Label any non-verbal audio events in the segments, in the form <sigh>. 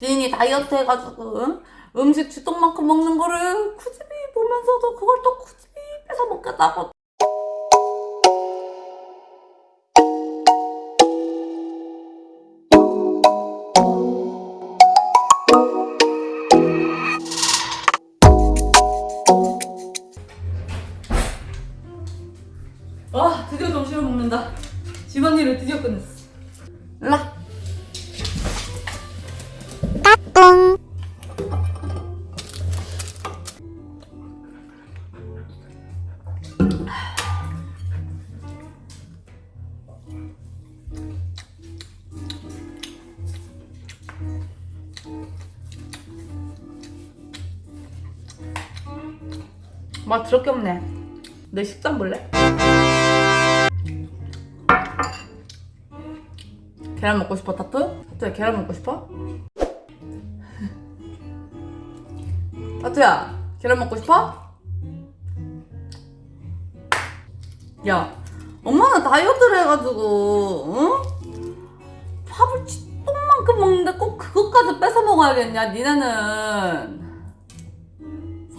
지인이 다이어트 해가지고 응? 음식 주똥만큼 먹는 거를 굳이 보면서도 그걸 또 굳이 뺏어 먹겠다고. 아 드디어 점심을 먹는다. 집안일을 드디어 끝냈어. 일 맛 더럽게 없네 내 식단 볼래? 계란 먹고 싶어 타투? 타투야 계란 먹고 싶어? <laughs> 타투야 계란 먹고 싶어? 야 엄마는 다이어트를 해가지고 응? 밥을 똥만큼 먹는데 꼭 그것까지 뺏어 먹어야겠냐 니네는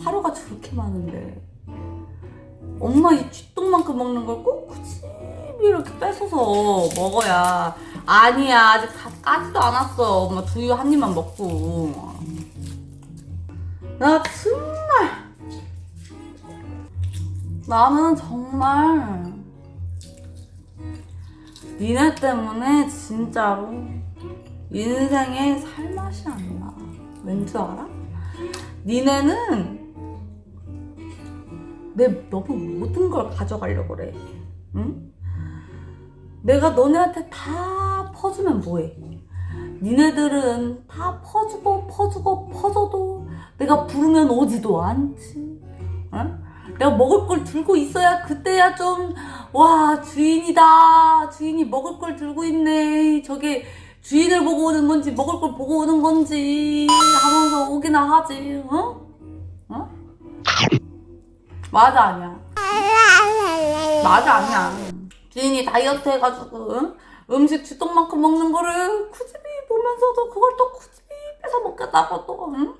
사료가 저렇게 많은데 엄마 이 쥐똥만큼 먹는 걸 꼭 굳이 이렇게 뺏어서 먹어야 아니야 아직 다 까지도 않았어 엄마 두유 한 입만 먹고 나 정말 나는 정말 니네 때문에 진짜로 인생에 살맛이 안 나. 왠 줄 알아? 니네는 내 너무 모든 걸 가져가려고 그래. 응? 내가 너네한테 다 퍼주면 뭐해? 니네들은 다 퍼주고 퍼주고 퍼줘도 내가 부르면 오지도 않지. 응? 내가 먹을 걸 들고 있어야 그때야 좀 와 주인이다 주인이 먹을 걸 들고 있네 저게 주인을 보고 오는 건지 먹을 걸 보고 오는 건지 하면서 오기나 하지 어? 어? 맞아 아니야 맞아 아니야 주인이 다이어트 해가지고 응? 음식 주똥만큼 먹는 거를 굳이 보면서도 그걸 또 굳이 뺏어 먹겠다고 또 응? 응?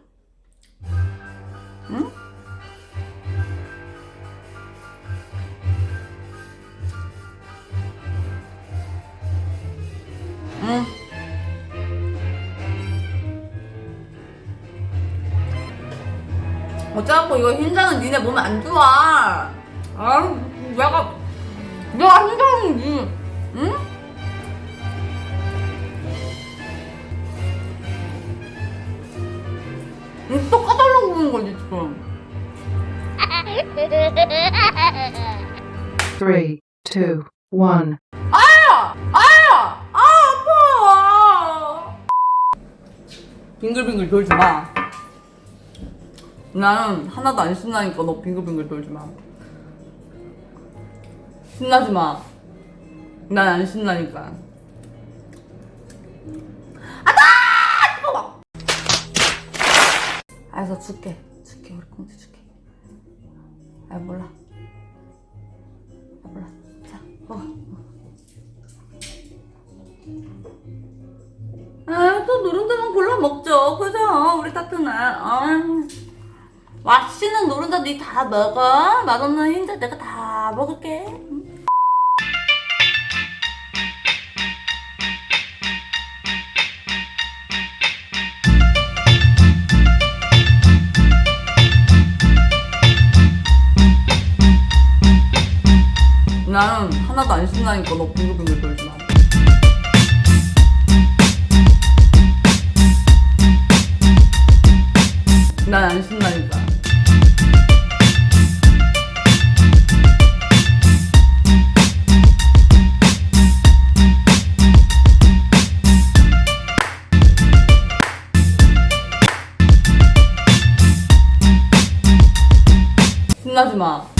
어쩌고 이거 흰자는 니네 몸에 안 좋아. 아, 내가 내가 흰자는 응? 이거 또 까달라고 그러는 거지 지금. Three, two, one. 아야! 아야! 아 아파! 빙글빙글 돌지 마. 나는 하나도 안 신나니까 너 빙글빙글 돌지 마. 신나지 마. 난 안 신나니까. 아다! 뜨거워! 알았어 줄게. 줄게 우리 공주 줄게. 아 몰라. 아 몰라. 자 먹어. 아, 또 노른자만 골라 먹죠. 그죠? 우리 타투는. 아, 맛있는 노른자 니 다 먹어. 맛없는 흰자 내가 다 먹을게. 응? 나는 하나도 안 신나니까 너 빙글빙글 돌지 마. 난안 신나니까. 신나지 마.